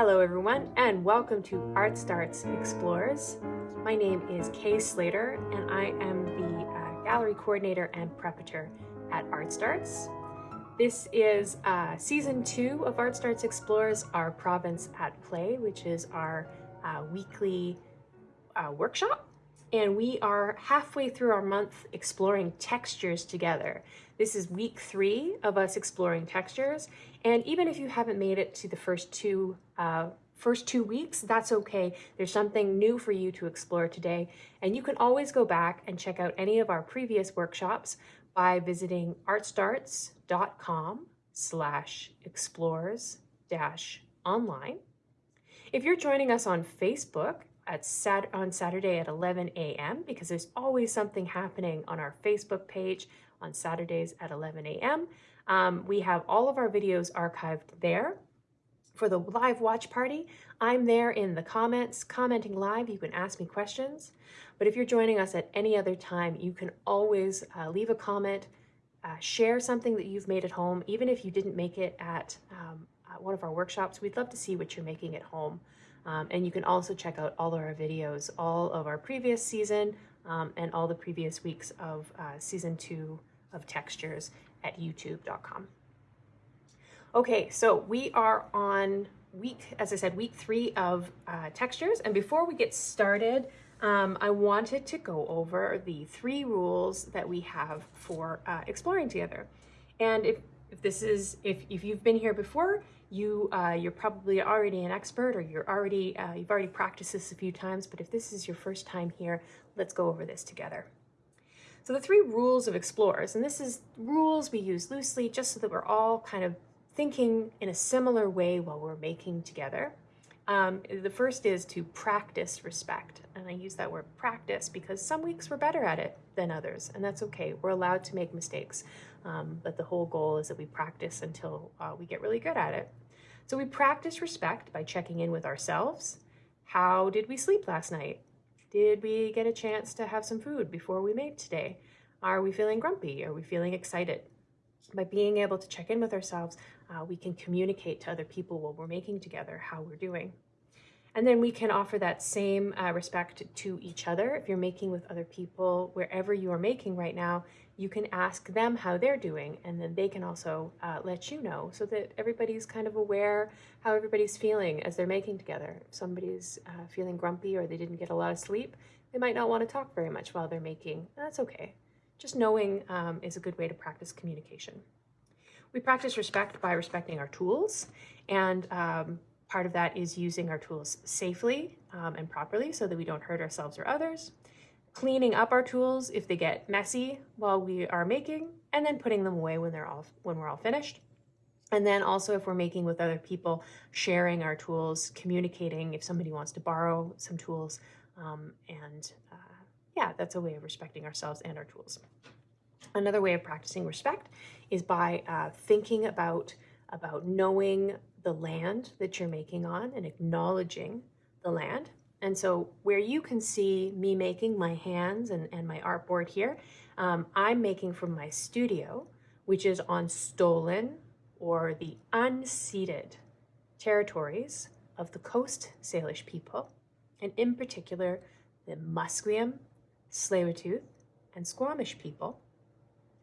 Hello everyone and welcome to Art Starts Explores. My name is Kay Slater and I am the uh, gallery coordinator and preparator at Art Starts. This is uh, season two of Art Starts Explores, our Province at Play, which is our uh, weekly uh, workshop. And we are halfway through our month exploring textures together. This is week three of us exploring textures. And even if you haven't made it to the first two uh, first two weeks, that's okay. There's something new for you to explore today. And you can always go back and check out any of our previous workshops by visiting artstarts.com slash explores dash online. If you're joining us on Facebook at sat on Saturday at 11 a.m., because there's always something happening on our Facebook page on Saturdays at 11 a.m., um, we have all of our videos archived there. For the live watch party, I'm there in the comments, commenting live. You can ask me questions. But if you're joining us at any other time, you can always uh, leave a comment, uh, share something that you've made at home, even if you didn't make it at, um, at one of our workshops. We'd love to see what you're making at home. Um, and you can also check out all of our videos, all of our previous season um, and all the previous weeks of uh, season two of Textures at youtube.com. Okay, so we are on week, as I said, week three of uh, textures. And before we get started, um, I wanted to go over the three rules that we have for uh, exploring together. And if, if this is, if, if you've been here before, you, uh, you're probably already an expert or you're already, uh, you've already practiced this a few times, but if this is your first time here, let's go over this together. So the three rules of explorers, and this is rules we use loosely just so that we're all kind of thinking in a similar way while we're making together. Um, the first is to practice respect. And I use that word practice because some weeks we're better at it than others, and that's okay. We're allowed to make mistakes. Um, but the whole goal is that we practice until uh, we get really good at it. So we practice respect by checking in with ourselves. How did we sleep last night? Did we get a chance to have some food before we made today? Are we feeling grumpy? Are we feeling excited? By being able to check in with ourselves, uh, we can communicate to other people while we're making together how we're doing. And then we can offer that same uh, respect to each other. If you're making with other people, wherever you are making right now, you can ask them how they're doing, and then they can also uh, let you know so that everybody's kind of aware how everybody's feeling as they're making together. If somebody's uh, feeling grumpy or they didn't get a lot of sleep, they might not want to talk very much while they're making. That's okay. Just knowing um, is a good way to practice communication. We practice respect by respecting our tools, and um, part of that is using our tools safely um, and properly so that we don't hurt ourselves or others cleaning up our tools if they get messy while we are making, and then putting them away when they're all when we're all finished. And then also if we're making with other people, sharing our tools, communicating if somebody wants to borrow some tools. Um, and uh, yeah, that's a way of respecting ourselves and our tools. Another way of practicing respect is by uh, thinking about, about knowing the land that you're making on and acknowledging the land. And so where you can see me making my hands and, and my artboard here, um, I'm making from my studio, which is on stolen or the unceded territories of the Coast Salish people, and in particular, the Musqueam, Tsleil-Waututh, and Squamish people.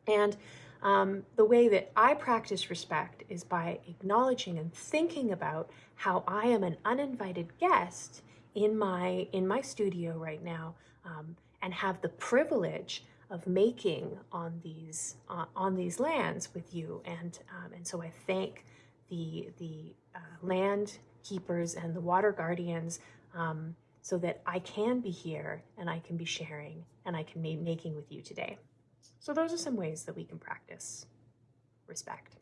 And um, the way that I practice respect is by acknowledging and thinking about how I am an uninvited guest in my in my studio right now um, and have the privilege of making on these uh, on these lands with you and um, and so I thank the the uh, land keepers and the water guardians um, so that I can be here and I can be sharing and I can be making with you today. So those are some ways that we can practice respect.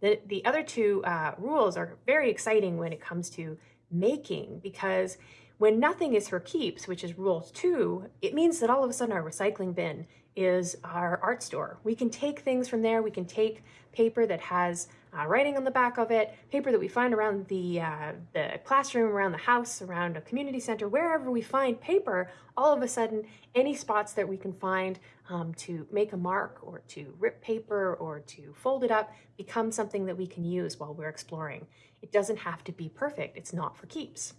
The, the other two uh, rules are very exciting when it comes to making because when nothing is for keeps, which is rule two, it means that all of a sudden our recycling bin is our art store. We can take things from there. We can take paper that has uh, writing on the back of it, paper that we find around the, uh, the classroom, around the house, around a community center, wherever we find paper, all of a sudden, any spots that we can find um, to make a mark or to rip paper or to fold it up become something that we can use while we're exploring. It doesn't have to be perfect. It's not for keeps.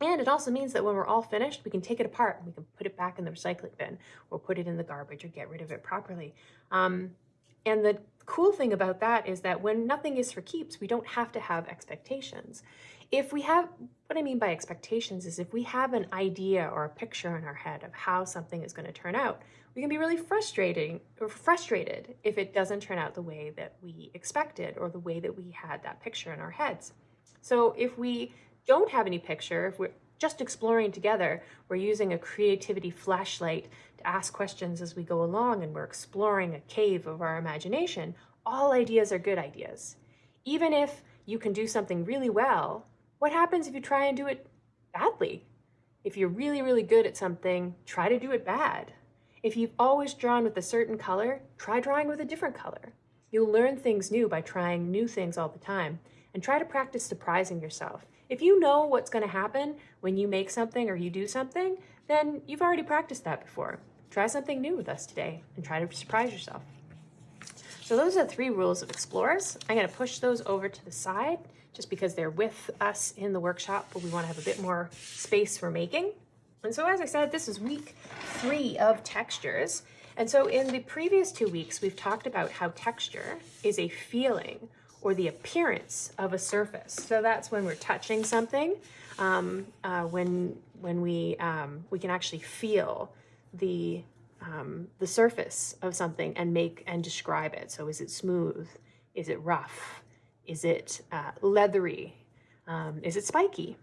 And it also means that when we're all finished, we can take it apart and we can put it back in the recycling bin or put it in the garbage or get rid of it properly. Um, and the cool thing about that is that when nothing is for keeps, we don't have to have expectations. If we have, what I mean by expectations is if we have an idea or a picture in our head of how something is going to turn out, we can be really frustrating or frustrated if it doesn't turn out the way that we expected or the way that we had that picture in our heads. So if we don't have any picture, if we're just exploring together, we're using a creativity flashlight to ask questions as we go along and we're exploring a cave of our imagination, all ideas are good ideas. Even if you can do something really well, what happens if you try and do it badly? If you're really, really good at something, try to do it bad. If you've always drawn with a certain color, try drawing with a different color. You'll learn things new by trying new things all the time and try to practice surprising yourself. If you know what's going to happen when you make something or you do something, then you've already practiced that before. Try something new with us today and try to surprise yourself. So those are the three rules of explorers. I'm going to push those over to the side just because they're with us in the workshop, but we want to have a bit more space for making. And so as I said, this is week three of textures. And so in the previous two weeks, we've talked about how texture is a feeling or the appearance of a surface. So that's when we're touching something, um, uh, when, when we, um, we can actually feel the, um, the surface of something and make and describe it. So is it smooth? Is it rough? Is it uh, leathery? Um, is it spiky?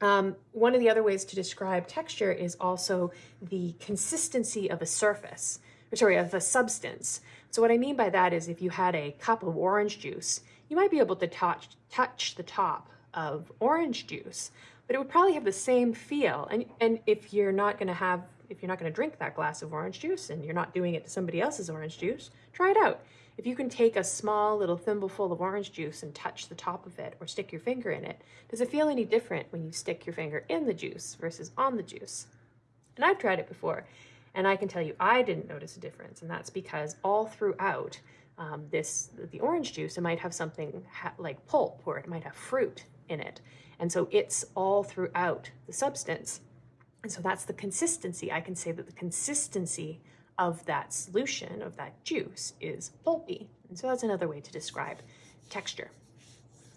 Um, one of the other ways to describe texture is also the consistency of a surface, or sorry, of a substance. So what I mean by that is if you had a cup of orange juice, you might be able to touch, touch the top of orange juice, but it would probably have the same feel. And, and if you're not gonna have, if you're not gonna drink that glass of orange juice and you're not doing it to somebody else's orange juice, try it out. If you can take a small little thimbleful of orange juice and touch the top of it or stick your finger in it, does it feel any different when you stick your finger in the juice versus on the juice? And I've tried it before, and I can tell you I didn't notice a difference, and that's because all throughout um, this, the orange juice, it might have something like pulp or it might have fruit in it. And so it's all throughout the substance. And so that's the consistency. I can say that the consistency of that solution, of that juice, is pulpy. And so that's another way to describe texture.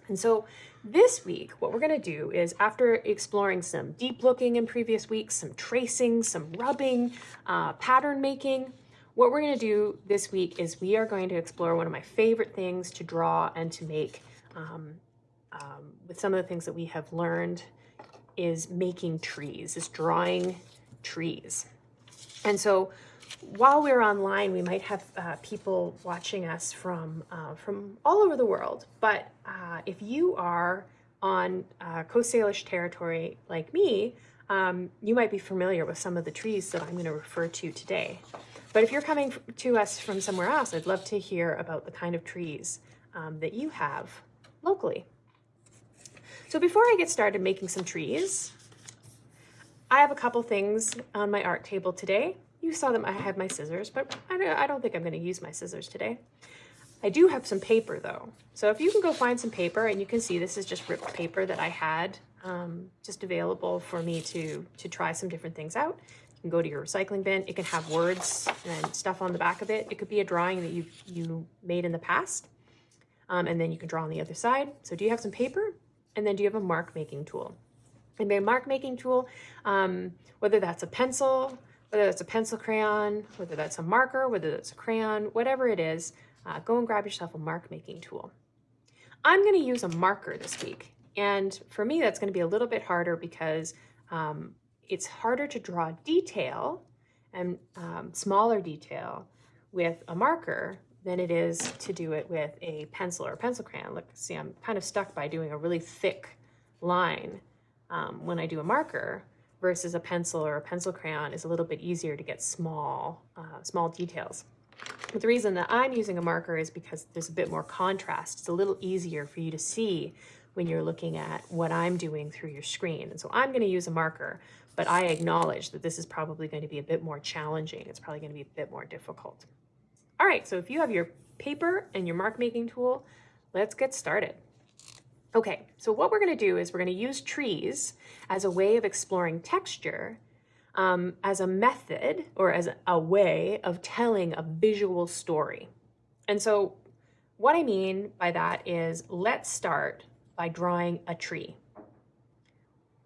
And so this week, what we're gonna do is after exploring some deep looking in previous weeks, some tracing, some rubbing, uh, pattern making, what we're gonna do this week is we are going to explore one of my favorite things to draw and to make um, um, with some of the things that we have learned is making trees, is drawing trees. And so while we're online, we might have uh, people watching us from, uh, from all over the world. But uh, if you are on uh, Coast Salish territory like me, um, you might be familiar with some of the trees that I'm going to refer to today. But if you're coming to us from somewhere else, I'd love to hear about the kind of trees um, that you have locally. So before I get started making some trees, I have a couple things on my art table today. You saw them, I have my scissors, but I don't, I don't think I'm gonna use my scissors today. I do have some paper though. So if you can go find some paper and you can see this is just ripped paper that I had um, just available for me to, to try some different things out. You can go to your recycling bin. It can have words and stuff on the back of it. It could be a drawing that you, you made in the past. Um, and then you can draw on the other side. So do you have some paper? And then do you have a mark making tool? And by mark making tool, um, whether that's a pencil, whether that's a pencil crayon, whether that's a marker, whether that's a crayon, whatever it is, uh, go and grab yourself a mark making tool. I'm going to use a marker this week. And for me, that's going to be a little bit harder because um, it's harder to draw detail and um, smaller detail with a marker than it is to do it with a pencil or a pencil crayon. Look, see, I'm kind of stuck by doing a really thick line um, when I do a marker versus a pencil or a pencil crayon is a little bit easier to get small, uh, small details. But the reason that I'm using a marker is because there's a bit more contrast. It's a little easier for you to see when you're looking at what I'm doing through your screen. And so I'm gonna use a marker, but I acknowledge that this is probably going to be a bit more challenging. It's probably gonna be a bit more difficult. All right, so if you have your paper and your mark making tool, let's get started. Okay, so what we're going to do is we're going to use trees as a way of exploring texture um, as a method or as a way of telling a visual story. And so what I mean by that is let's start by drawing a tree.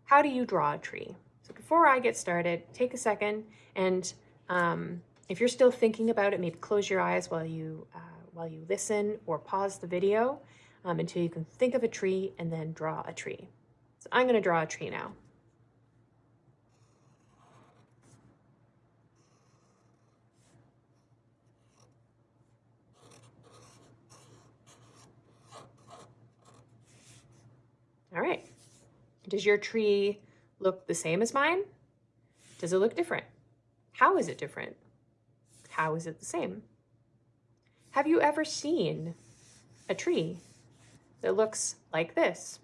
How do you draw a tree? So before I get started, take a second and um, if you're still thinking about it, maybe close your eyes while you, uh, while you listen or pause the video um, until you can think of a tree and then draw a tree. So I'm going to draw a tree now. All right. Does your tree look the same as mine? Does it look different? How is it different? How is it the same? Have you ever seen a tree that looks like this?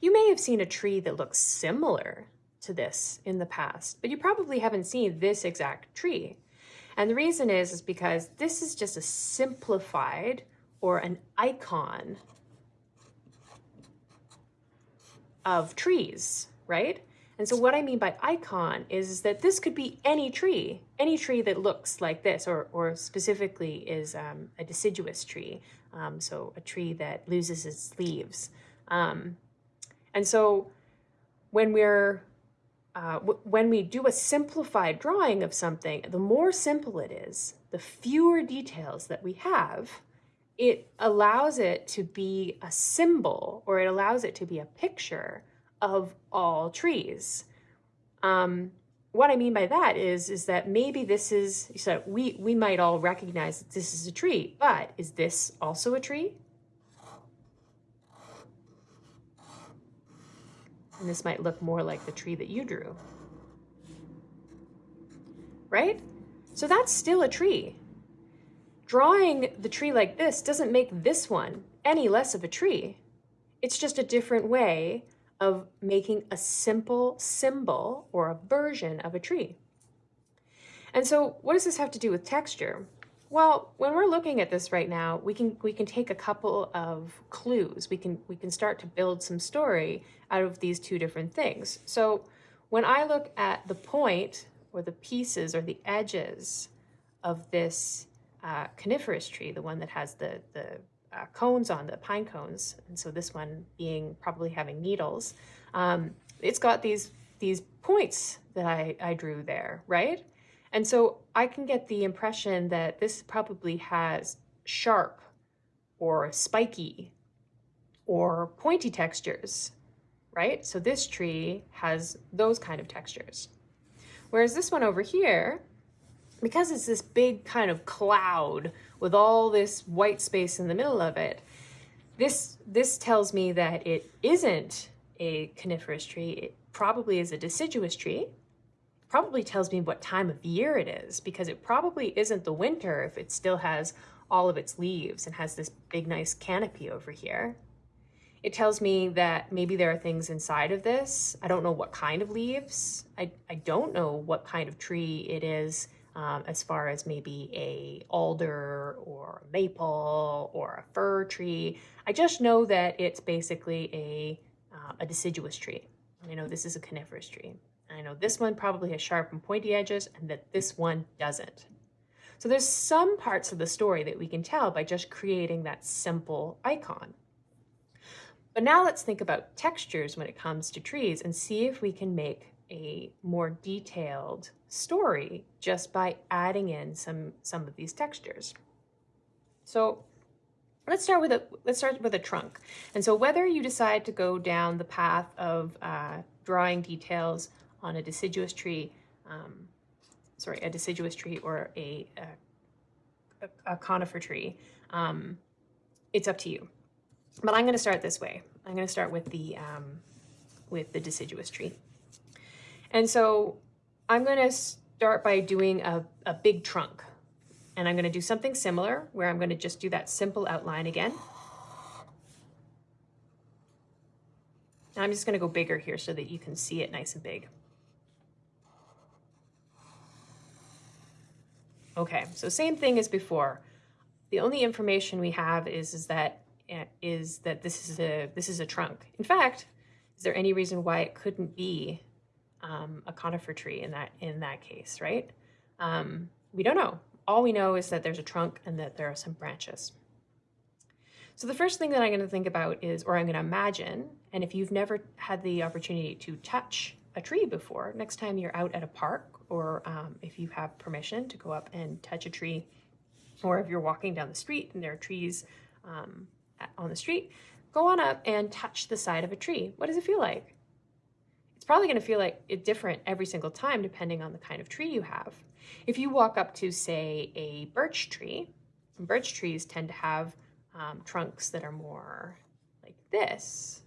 You may have seen a tree that looks similar to this in the past, but you probably haven't seen this exact tree. And the reason is, is because this is just a simplified or an icon of trees, right? And so what I mean by icon is that this could be any tree, any tree that looks like this, or, or specifically is um, a deciduous tree, um, so a tree that loses its leaves. Um, and so when we're uh, when we do a simplified drawing of something, the more simple it is, the fewer details that we have, it allows it to be a symbol or it allows it to be a picture of all trees. Um, what I mean by that is, is that maybe this is, so we, we might all recognize that this is a tree, but is this also a tree? And this might look more like the tree that you drew. Right? So that's still a tree. Drawing the tree like this doesn't make this one any less of a tree. It's just a different way of making a simple symbol or a version of a tree. And so what does this have to do with texture? Well, when we're looking at this right now, we can we can take a couple of clues. We can we can start to build some story out of these two different things. So when I look at the point or the pieces or the edges of this uh, coniferous tree, the one that has the, the uh, cones on, the pine cones, and so this one being probably having needles, um, it's got these, these points that I, I drew there, right? And so I can get the impression that this probably has sharp or spiky or pointy textures, right? So this tree has those kind of textures. Whereas this one over here because it's this big kind of cloud with all this white space in the middle of it, this, this tells me that it isn't a coniferous tree. It probably is a deciduous tree. Probably tells me what time of year it is because it probably isn't the winter if it still has all of its leaves and has this big nice canopy over here. It tells me that maybe there are things inside of this. I don't know what kind of leaves. I, I don't know what kind of tree it is um, as far as maybe a alder or a maple or a fir tree. I just know that it's basically a, uh, a deciduous tree. I know this is a coniferous tree. I know this one probably has sharp and pointy edges and that this one doesn't. So there's some parts of the story that we can tell by just creating that simple icon. But now let's think about textures when it comes to trees and see if we can make a more detailed story just by adding in some, some of these textures. So let's start with a let's start with a trunk. And so whether you decide to go down the path of uh, drawing details on a deciduous tree, um, sorry, a deciduous tree or a, a, a conifer tree, um, it's up to you. But I'm going to start this way. I'm going to start with the um, with the deciduous tree. And so I'm going to start by doing a, a big trunk. And I'm going to do something similar where I'm going to just do that simple outline again. Now I'm just going to go bigger here so that you can see it nice and big. Okay, so same thing as before. The only information we have is, is that eh, that this is a this is a trunk. In fact, is there any reason why it couldn't be um, a conifer tree in that in that case, right? Um, we don't know. All we know is that there's a trunk and that there are some branches. So the first thing that I'm going to think about is, or I'm going to imagine, and if you've never had the opportunity to touch a tree before, next time you're out at a park, or um, if you have permission to go up and touch a tree, or if you're walking down the street and there are trees um, on the street, go on up and touch the side of a tree. What does it feel like? Probably going to feel like it different every single time depending on the kind of tree you have. If you walk up to, say, a birch tree, birch trees tend to have um, trunks that are more like this,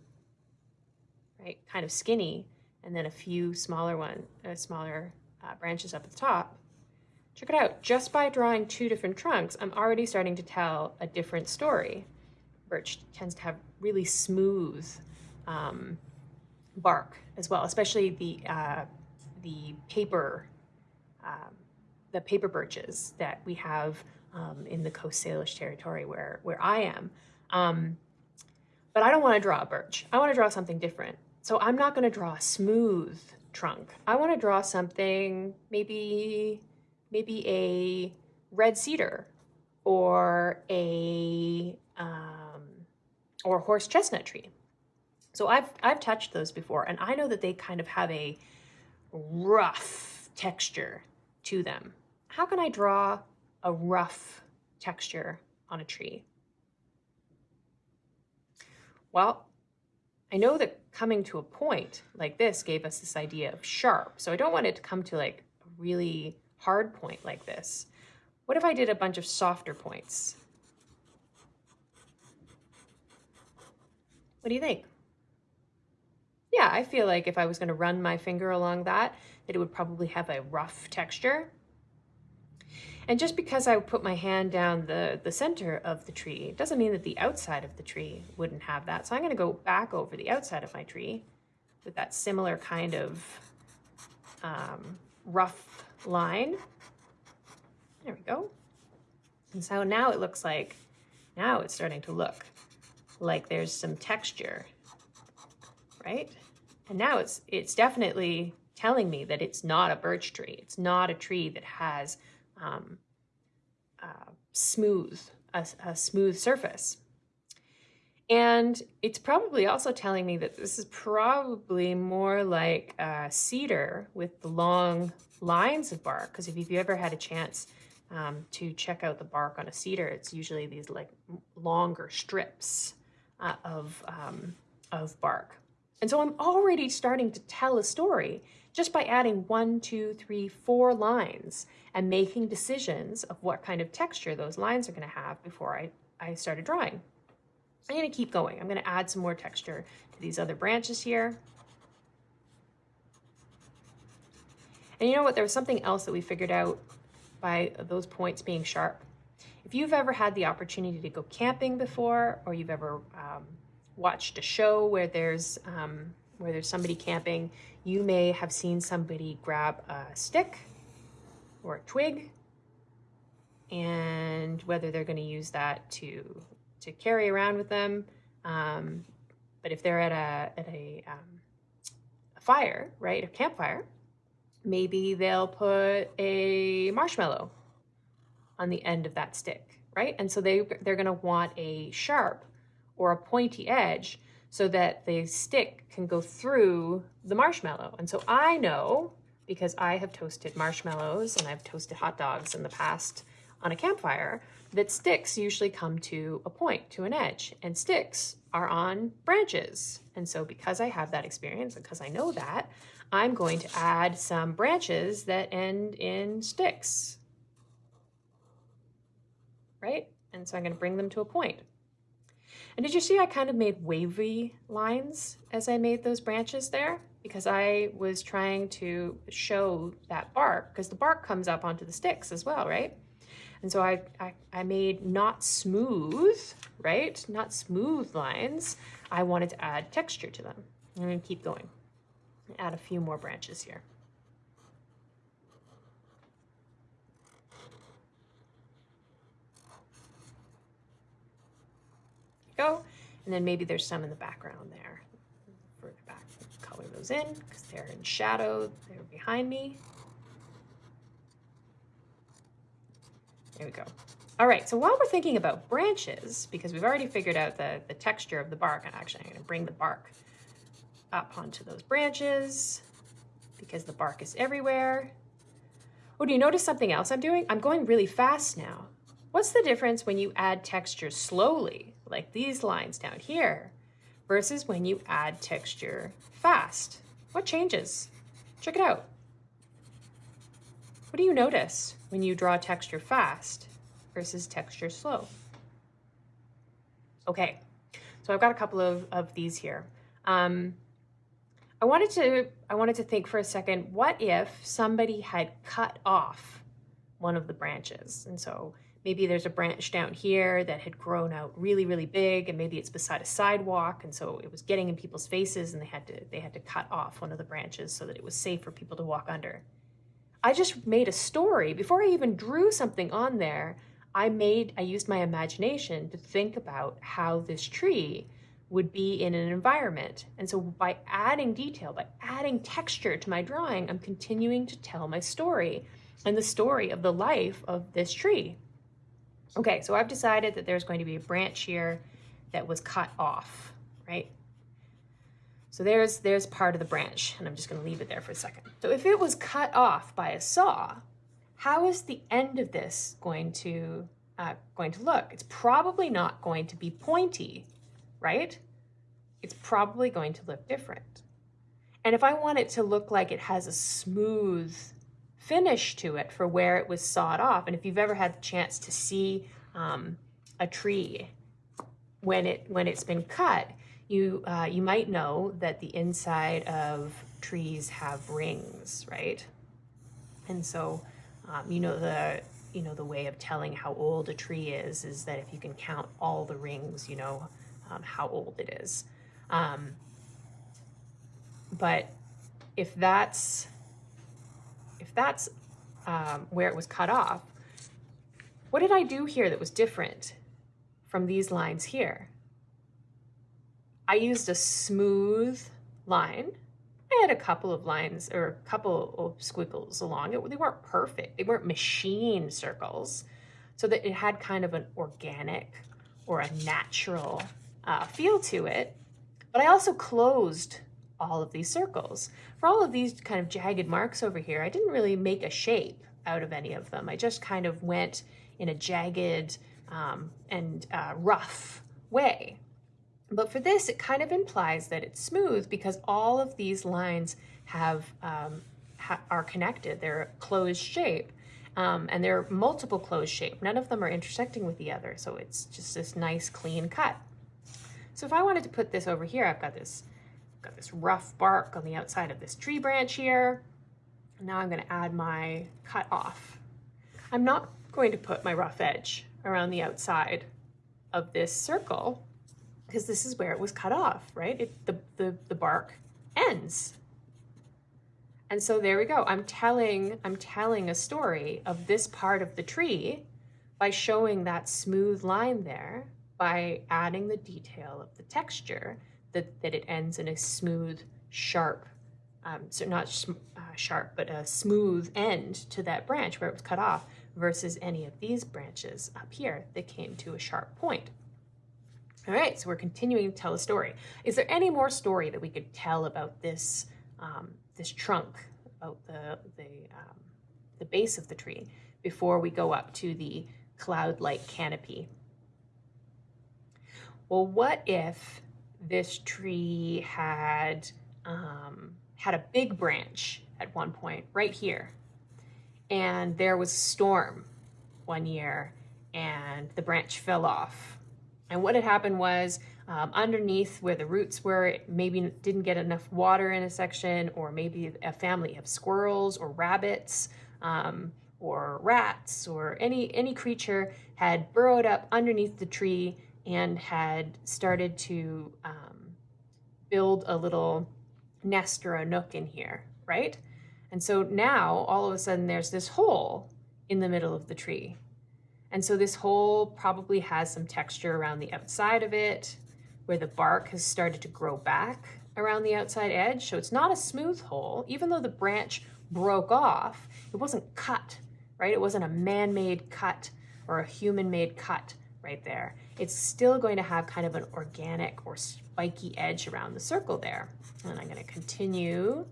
right? Kind of skinny, and then a few smaller one, uh, smaller uh, branches up at the top. Check it out. Just by drawing two different trunks, I'm already starting to tell a different story. Birch tends to have really smooth um, bark as well, especially the uh, the paper um, the paper birches that we have um, in the Coast Salish territory where, where I am. Um, but I don't want to draw a birch. I want to draw something different. So I'm not going to draw a smooth trunk. I want to draw something, maybe, maybe a red cedar or a, um, or horse chestnut tree. So I've, I've touched those before and I know that they kind of have a rough texture to them. How can I draw a rough texture on a tree? Well, I know that coming to a point like this gave us this idea of sharp. So I don't want it to come to like a really hard point like this. What if I did a bunch of softer points? What do you think? Yeah, I feel like if I was going to run my finger along that, that it would probably have a rough texture. And just because I put my hand down the, the center of the tree doesn't mean that the outside of the tree wouldn't have that. So I'm going to go back over the outside of my tree with that similar kind of um, rough line. There we go. And so now it looks like, now it's starting to look like there's some texture, right? And now it's, it's definitely telling me that it's not a birch tree. It's not a tree that has um, uh, smooth, a, a smooth surface. And it's probably also telling me that this is probably more like a cedar with the long lines of bark. Because if you've ever had a chance um, to check out the bark on a cedar, it's usually these like longer strips uh, of, um, of bark. And so I'm already starting to tell a story just by adding one, two, three, four lines and making decisions of what kind of texture those lines are going to have before I, I started drawing. I'm going to keep going. I'm going to add some more texture to these other branches here. And you know what? There was something else that we figured out by those points being sharp. If you've ever had the opportunity to go camping before, or you've ever um, watched a show where there's um, where there's somebody camping, you may have seen somebody grab a stick or a twig and whether they're going to use that to to carry around with them. Um, but if they're at a at a, um, a fire, right, a campfire, maybe they'll put a marshmallow on the end of that stick, right? And so they they're going to want a sharp or a pointy edge so that the stick can go through the marshmallow. And so I know, because I have toasted marshmallows and I've toasted hot dogs in the past on a campfire, that sticks usually come to a point, to an edge, and sticks are on branches. And so because I have that experience, because I know that, I'm going to add some branches that end in sticks, right? And so I'm gonna bring them to a point. And did you see I kind of made wavy lines as I made those branches there? Because I was trying to show that bark, because the bark comes up onto the sticks as well, right? And so I, I, I made not smooth, right? Not smooth lines. I wanted to add texture to them. I'm gonna keep going. Add a few more branches here. Go. And then maybe there's some in the background there. Further back, color those in because they're in shadow. They're behind me. There we go. All right, so while we're thinking about branches, because we've already figured out the, the texture of the bark, and actually I'm gonna bring the bark up onto those branches because the bark is everywhere. Oh, do you notice something else I'm doing? I'm going really fast now. What's the difference when you add texture slowly, like these lines down here, versus when you add texture fast? What changes? Check it out. What do you notice when you draw texture fast versus texture slow? Okay, so I've got a couple of, of these here. Um, I wanted to I wanted to think for a second, what if somebody had cut off one of the branches? And so maybe there's a branch down here that had grown out really, really big, and maybe it's beside a sidewalk, and so it was getting in people's faces, and they had to they had to cut off one of the branches so that it was safe for people to walk under. I just made a story before I even drew something on there. I made I used my imagination to think about how this tree would be in an environment. And so by adding detail, by adding texture to my drawing, I'm continuing to tell my story and the story of the life of this tree. Okay, so I've decided that there's going to be a branch here that was cut off, right? So there's, there's part of the branch, and I'm just gonna leave it there for a second. So if it was cut off by a saw, how is the end of this going to, uh, going to look? It's probably not going to be pointy right? It's probably going to look different. And if I want it to look like it has a smooth finish to it for where it was sawed off, and if you've ever had the chance to see um, a tree when it when it's been cut, you uh, you might know that the inside of trees have rings, right? And so, um, you know the you know the way of telling how old a tree is is that if you can count all the rings, you know um, how old it is. Um, but if that's if that's um, where it was cut off, what did I do here that was different from these lines here? I used a smooth line. I had a couple of lines or a couple of squiggles along it. They weren't perfect. They weren't machine circles. So that it had kind of an organic or a natural uh, feel to it. But I also closed all of these circles. For all of these kind of jagged marks over here, I didn't really make a shape out of any of them. I just kind of went in a jagged um, and uh, rough way. But for this, it kind of implies that it's smooth because all of these lines have um, ha are connected. They're a closed shape. Um, and they're multiple closed shape. None of them are intersecting with the other. So it's just this nice clean cut. So if I wanted to put this over here, I've got this, got this rough bark on the outside of this tree branch here. Now I'm gonna add my cut off. I'm not going to put my rough edge around the outside of this circle because this is where it was cut off, right? It, the, the, the bark ends. And so there we go. I'm telling, I'm telling a story of this part of the tree by showing that smooth line there by adding the detail of the texture that, that it ends in a smooth, sharp, um, so not uh, sharp, but a smooth end to that branch where it was cut off versus any of these branches up here that came to a sharp point. All right, so we're continuing to tell a story. Is there any more story that we could tell about this, um, this trunk, about the, the, um, the base of the tree before we go up to the cloud-like canopy well, what if this tree had um, had a big branch at one point right here, and there was a storm one year, and the branch fell off. And what had happened was um, underneath where the roots were, it maybe didn't get enough water in a section, or maybe a family of squirrels or rabbits um, or rats or any, any creature had burrowed up underneath the tree and had started to um, build a little nest or a nook in here, right? And so now all of a sudden there's this hole in the middle of the tree. And so this hole probably has some texture around the outside of it where the bark has started to grow back around the outside edge. So it's not a smooth hole, even though the branch broke off, it wasn't cut, right? It wasn't a man-made cut or a human-made cut right there. It's still going to have kind of an organic or spiky edge around the circle there. And I'm gonna continue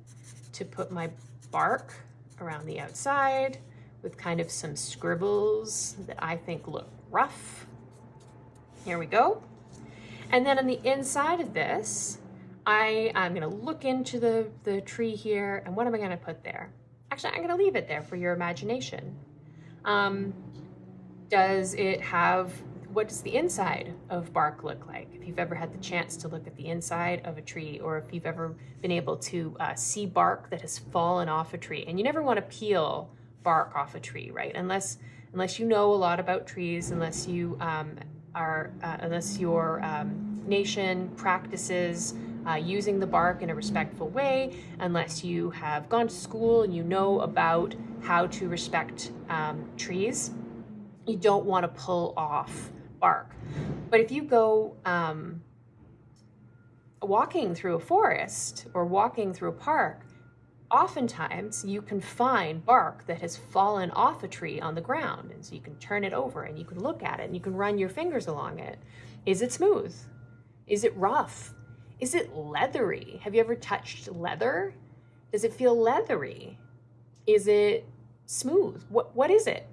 to put my bark around the outside with kind of some scribbles that I think look rough. Here we go. And then on the inside of this, I, I'm gonna look into the, the tree here and what am I gonna put there? Actually, I'm gonna leave it there for your imagination. Um, does it have, what does the inside of bark look like? If you've ever had the chance to look at the inside of a tree or if you've ever been able to uh, see bark that has fallen off a tree and you never wanna peel bark off a tree, right? Unless, unless you know a lot about trees, unless you um, are, uh, unless your um, nation practices uh, using the bark in a respectful way, unless you have gone to school and you know about how to respect um, trees. You don't want to pull off bark. But if you go um, walking through a forest or walking through a park, oftentimes you can find bark that has fallen off a tree on the ground. And so you can turn it over and you can look at it and you can run your fingers along it. Is it smooth? Is it rough? Is it leathery? Have you ever touched leather? Does it feel leathery? Is it smooth? What, what is it?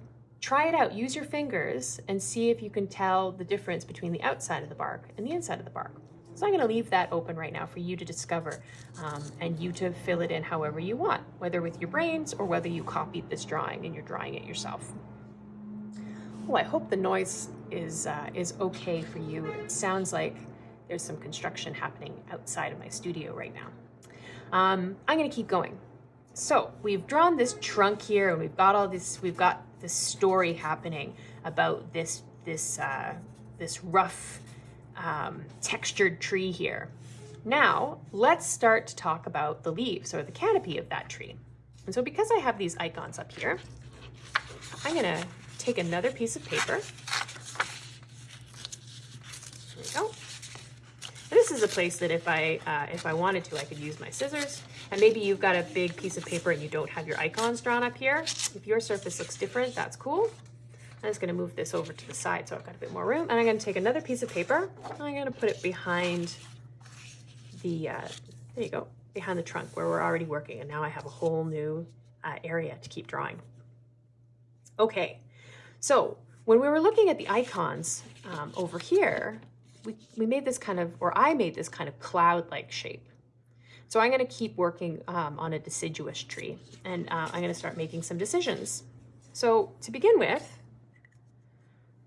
Try it out. Use your fingers and see if you can tell the difference between the outside of the bark and the inside of the bark. So I'm going to leave that open right now for you to discover um, and you to fill it in however you want, whether with your brains or whether you copied this drawing and you're drawing it yourself. Well, I hope the noise is, uh, is okay for you. It sounds like there's some construction happening outside of my studio right now. Um, I'm going to keep going. So we've drawn this trunk here and we've got all this, we've got this story happening about this, this, uh, this rough um, textured tree here. Now, let's start to talk about the leaves or the canopy of that tree. And so because I have these icons up here, I'm gonna take another piece of paper. There we go. This is a place that if I, uh, if I wanted to, I could use my scissors. And maybe you've got a big piece of paper and you don't have your icons drawn up here. If your surface looks different, that's cool. I'm just gonna move this over to the side so I've got a bit more room. And I'm gonna take another piece of paper. and I'm gonna put it behind the, uh, there you go, behind the trunk where we're already working. And now I have a whole new uh, area to keep drawing. Okay, so when we were looking at the icons um, over here, we, we made this kind of, or I made this kind of cloud-like shape. So I'm gonna keep working um, on a deciduous tree and uh, I'm gonna start making some decisions. So to begin with,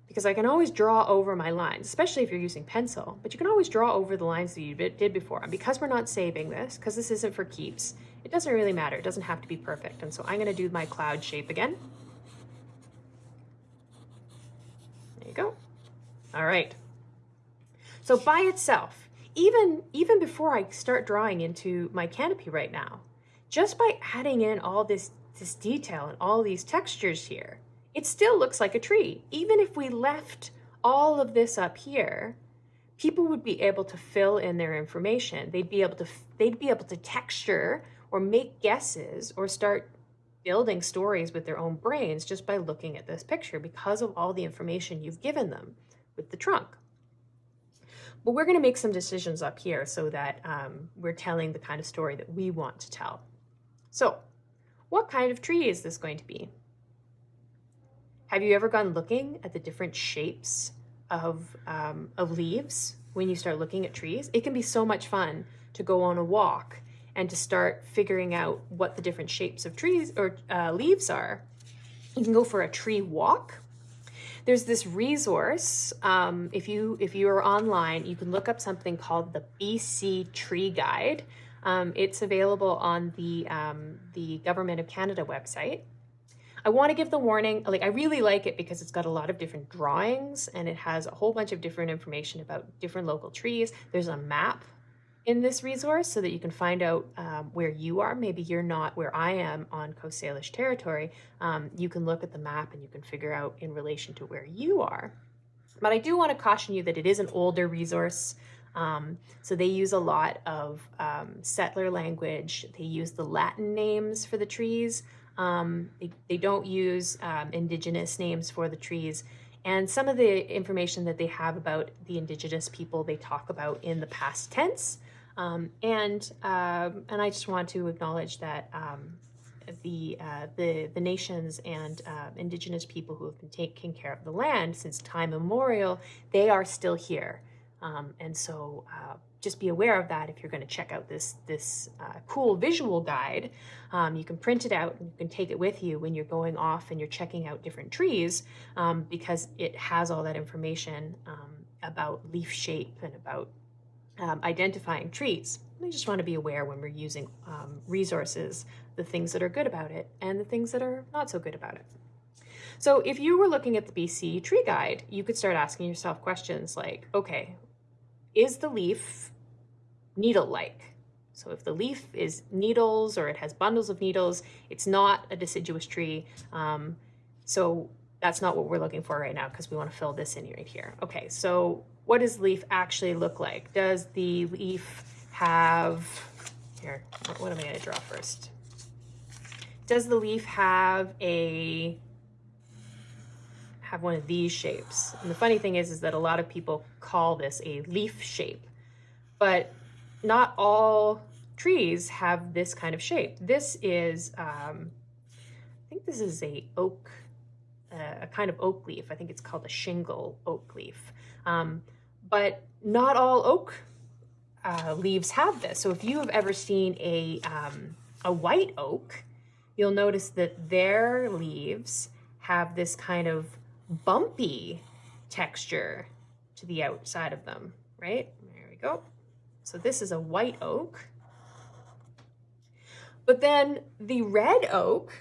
because I can always draw over my lines, especially if you're using pencil, but you can always draw over the lines that you did before. And because we're not saving this, because this isn't for keeps, it doesn't really matter. It doesn't have to be perfect. And so I'm gonna do my cloud shape again. There you go. All right. So by itself, even, even before I start drawing into my canopy right now, just by adding in all this, this detail and all these textures here, it still looks like a tree. Even if we left all of this up here, people would be able to fill in their information. They'd be able to, they'd be able to texture or make guesses or start building stories with their own brains just by looking at this picture because of all the information you've given them with the trunk. But we're gonna make some decisions up here so that um, we're telling the kind of story that we want to tell. So what kind of tree is this going to be? Have you ever gone looking at the different shapes of, um, of leaves when you start looking at trees? It can be so much fun to go on a walk and to start figuring out what the different shapes of trees or uh, leaves are. You can go for a tree walk. There's this resource. Um, if you if you are online, you can look up something called the BC Tree Guide. Um, it's available on the um, the Government of Canada website. I want to give the warning, like I really like it because it's got a lot of different drawings and it has a whole bunch of different information about different local trees. There's a map in this resource so that you can find out um, where you are. Maybe you're not where I am on Coast Salish territory. Um, you can look at the map and you can figure out in relation to where you are. But I do want to caution you that it is an older resource. Um, so they use a lot of um, settler language. They use the Latin names for the trees. Um, they, they, don't use um, indigenous names for the trees. And some of the information that they have about the indigenous people they talk about in the past tense. Um, and um, and I just want to acknowledge that um, the, uh, the the nations and uh, indigenous people who have been taking care of the land since time immemorial, they are still here. Um, and so uh, just be aware of that if you're going to check out this this uh, cool visual guide. Um, you can print it out and you can take it with you when you're going off and you're checking out different trees because it has all that information about leaf shape and about um, identifying trees. We just want to be aware when we're using um, resources, the things that are good about it and the things that are not so good about it. So if you were looking at the BC tree guide, you could start asking yourself questions like, okay, is the leaf needle-like? So if the leaf is needles or it has bundles of needles, it's not a deciduous tree. Um, so that's not what we're looking for right now because we want to fill this in right here. Okay, so what does leaf actually look like? Does the leaf have, here, what am I gonna draw first? Does the leaf have a, have one of these shapes? And the funny thing is, is that a lot of people call this a leaf shape, but not all trees have this kind of shape. This is, um, I think this is a oak, uh, a kind of oak leaf. I think it's called a shingle oak leaf. Um, but not all oak uh, leaves have this. So if you have ever seen a, um, a white oak, you'll notice that their leaves have this kind of bumpy texture to the outside of them, right? There we go. So this is a white oak. But then the red oak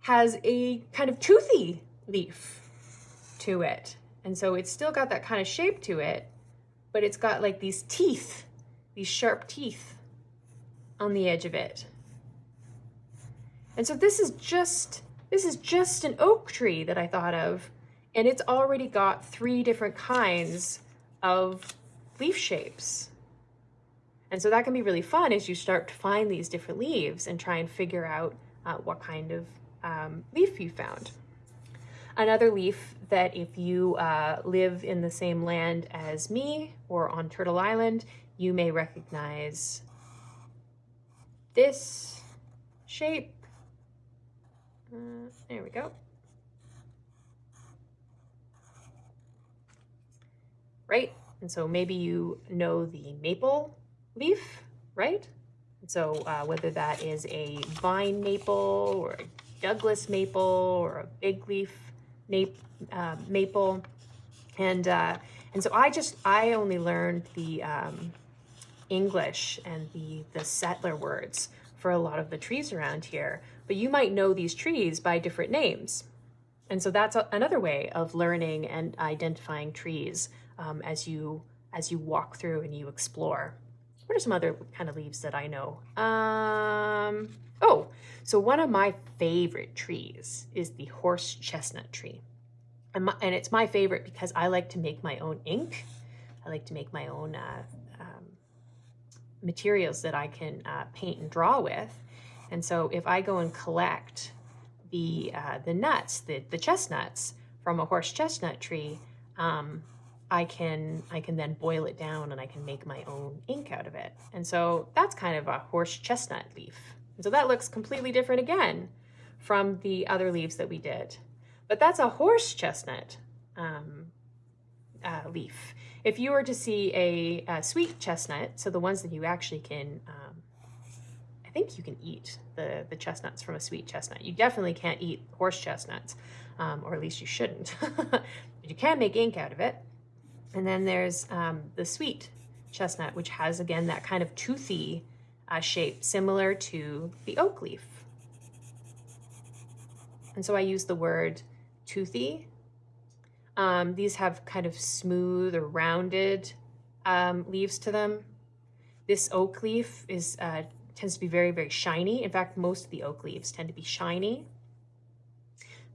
has a kind of toothy leaf to it. And so it's still got that kind of shape to it, but it's got like these teeth, these sharp teeth on the edge of it. And so this is just, this is just an oak tree that I thought of, and it's already got three different kinds of leaf shapes. And so that can be really fun as you start to find these different leaves and try and figure out uh, what kind of um, leaf you found. Another leaf that if you uh, live in the same land as me or on Turtle Island, you may recognize this shape. Uh, there we go. Right? And so maybe you know the maple leaf, right? And so uh, whether that is a vine maple or a Douglas maple or a big leaf uh, maple. And, uh, and so I just, I only learned the um, English and the, the settler words for a lot of the trees around here, but you might know these trees by different names. And so that's a, another way of learning and identifying trees um, as you as you walk through and you explore. What are some other kind of leaves that I know? Um, oh, so one of my favorite trees is the horse chestnut tree. And, my, and it's my favorite because I like to make my own ink. I like to make my own uh, um, materials that I can uh, paint and draw with. And so if I go and collect the, uh, the nuts, the, the chestnuts from a horse chestnut tree, um, I can I can then boil it down and I can make my own ink out of it. And so that's kind of a horse chestnut leaf. And so that looks completely different again from the other leaves that we did. But that's a horse chestnut um, uh, leaf. If you were to see a, a, sweet chestnut, so the ones that you actually can, um, I think you can eat the, the chestnuts from a sweet chestnut. You definitely can't eat horse chestnuts, um, or at least you shouldn't. but you can make ink out of it. And then there's um, the sweet chestnut, which has, again, that kind of toothy uh, shape, similar to the oak leaf. And so I use the word toothy. Um, these have kind of smooth or rounded um, leaves to them. this oak leaf is uh, tends to be very, very shiny. In fact, most of the oak leaves tend to be shiny.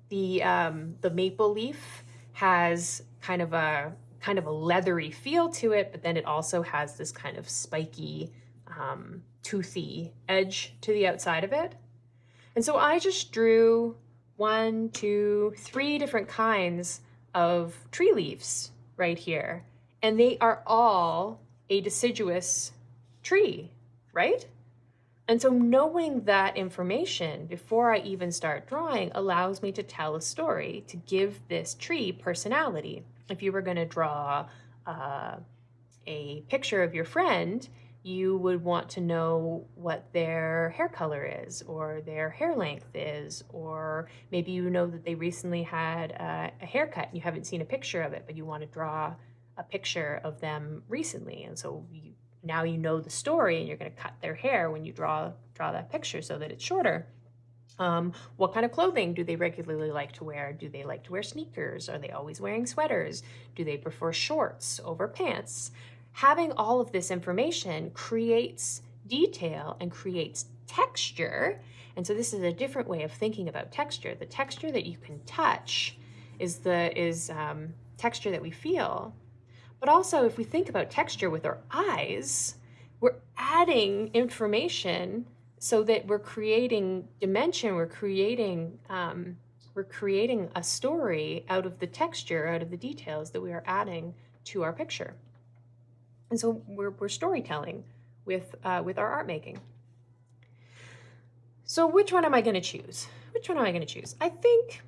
The, um, the maple leaf has kind of a kind of a leathery feel to it, but then it also has this kind of spiky, um, toothy edge to the outside of it. And so I just drew one, two, three different kinds of tree leaves right here. And they are all a deciduous tree, right? And so knowing that information before I even start drawing allows me to tell a story, to give this tree personality. If you were going to draw uh, a picture of your friend, you would want to know what their hair color is or their hair length is, or maybe you know that they recently had a, a haircut and you haven't seen a picture of it, but you want to draw a picture of them recently. And so you, now you know the story and you're going to cut their hair when you draw, draw that picture so that it's shorter. Um, what kind of clothing do they regularly like to wear? Do they like to wear sneakers? Are they always wearing sweaters? Do they prefer shorts over pants? Having all of this information creates detail and creates texture. And so this is a different way of thinking about texture. The texture that you can touch is the is um, texture that we feel. But also if we think about texture with our eyes, we're adding information so that we're creating dimension, we're creating um, we're creating a story out of the texture, out of the details that we are adding to our picture. And so we're, we're storytelling with, uh, with our art making. So which one am I going to choose? Which one am I going to choose? I think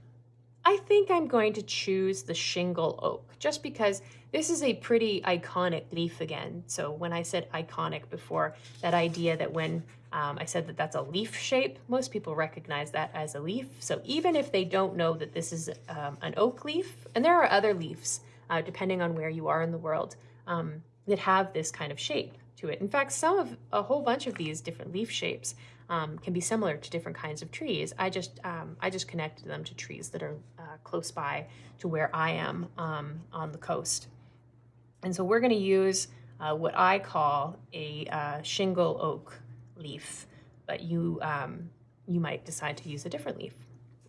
I think I'm going to choose the shingle oak just because this is a pretty iconic leaf again. So when I said iconic before, that idea that when um, I said that that's a leaf shape, most people recognize that as a leaf. So even if they don't know that this is um, an oak leaf, and there are other leaves, uh, depending on where you are in the world, um, that have this kind of shape to it. In fact, some of a whole bunch of these different leaf shapes um, can be similar to different kinds of trees. I just um, I just connected them to trees that are uh, close by to where I am um, on the coast. And so we're going to use uh, what I call a uh, shingle oak leaf, but you um, you might decide to use a different leaf.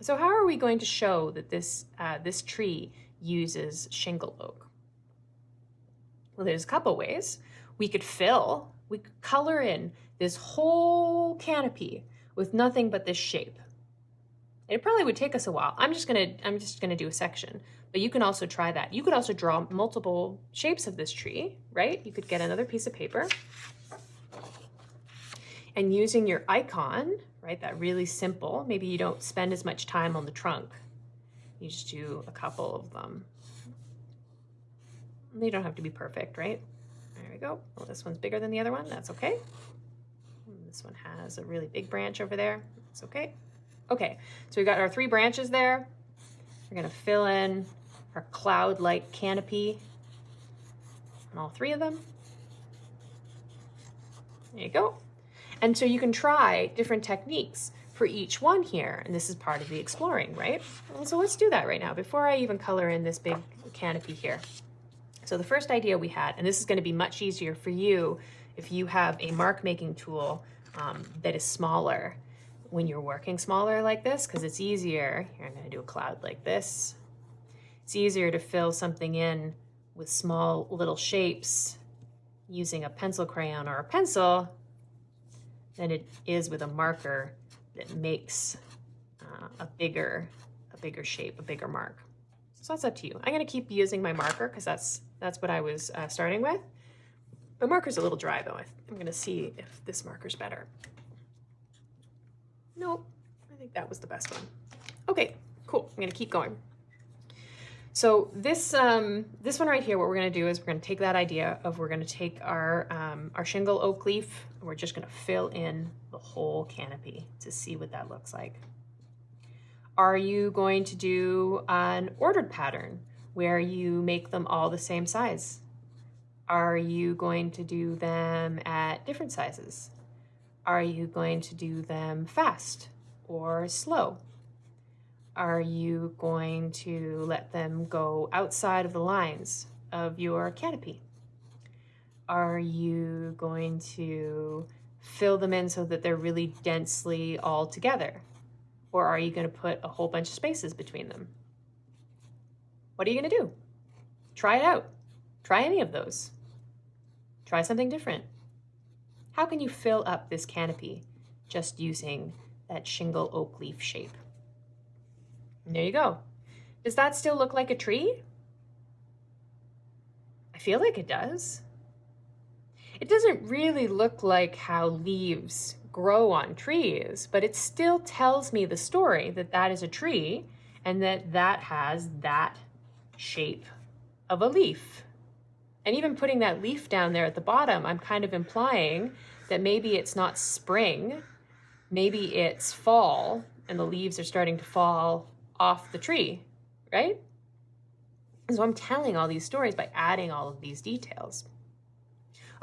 So how are we going to show that this uh, this tree uses shingle oak? Well, there's a couple ways. We could fill, we could color in this whole canopy with nothing but this shape. It probably would take us a while. I'm just gonna, I'm just gonna do a section, but you can also try that. You could also draw multiple shapes of this tree, right? You could get another piece of paper and using your icon, right, that really simple, maybe you don't spend as much time on the trunk. You just do a couple of them. They don't have to be perfect, right? There we go. Well, this one's bigger than the other one. That's okay. This one has a really big branch over there. That's okay. Okay, so we've got our three branches there. We're gonna fill in our cloud-like canopy on all three of them. There you go. And so you can try different techniques for each one here. And this is part of the exploring, right? And so let's do that right now before I even color in this big canopy here. So the first idea we had, and this is going to be much easier for you if you have a mark making tool um, that is smaller when you're working smaller like this, because it's easier. Here, I'm going to do a cloud like this. It's easier to fill something in with small little shapes using a pencil crayon or a pencil than it is with a marker that makes uh, a bigger a bigger shape, a bigger mark. So that's up to you. I'm going to keep using my marker because that's that's what I was uh, starting with. My marker's a little dry though. I'm gonna see if this marker's better. Nope, I think that was the best one. Okay, cool, I'm gonna keep going. So this um, this one right here, what we're gonna do is we're gonna take that idea of we're gonna take our, um, our shingle oak leaf and we're just gonna fill in the whole canopy to see what that looks like. Are you going to do an ordered pattern? Where you make them all the same size? Are you going to do them at different sizes? Are you going to do them fast or slow? Are you going to let them go outside of the lines of your canopy? are you going to fill them in so that they're really densely all together? Or are you going to put a whole bunch of spaces between them? What are you going to do? Try it out. Try any of those. Try something different. How can you fill up this canopy just using that shingle oak leaf shape? And there you go. Does that still look like a tree? I feel like it does. It doesn't really look like how leaves grow on trees, but it still tells me the story that that is a tree and that that has that shape of a leaf. And even putting that leaf down there at the bottom, I'm kind of implying that maybe it's not spring, maybe it's fall and the leaves are starting to fall off the tree, right? So I'm telling all these stories by adding all of these details.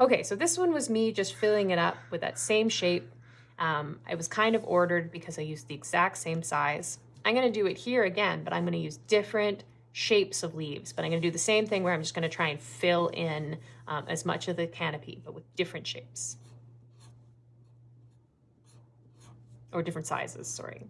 Okay, so this one was me just filling it up with that same shape. Um, it was kind of ordered because I used the exact same size. I'm gonna do it here again, but I'm gonna use different shapes of leaves, but I'm gonna do the same thing where I'm just gonna try and fill in um, as much of the canopy, but with different shapes. Or different sizes, sorry.